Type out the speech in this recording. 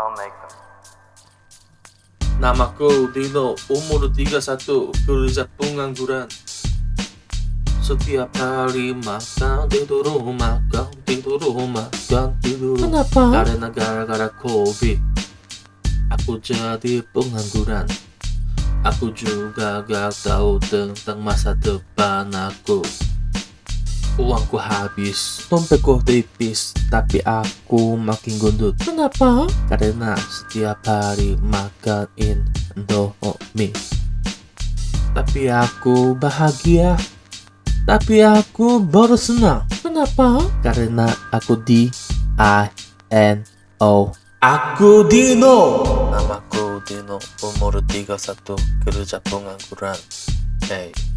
I'll make them. Namaku Dino, umur 31, kerja pengangguran. Setiap hari makan tidur rumah, kan tidur rumah, kan tidur. Kenapa? Karena gara-gara COVID, aku jadi pengangguran. Aku juga gak tahu tentang masa depan aku. Uangku habis, dompetku tipis Tapi aku makin gendut Kenapa? karena setiap hari makan Indomie. Tapi aku bahagia. Tapi aku baru senang Kenapa? karena aku di I N O. Aku Dino. Namaku Dino, umur 31, kerja pengangguran. Hey.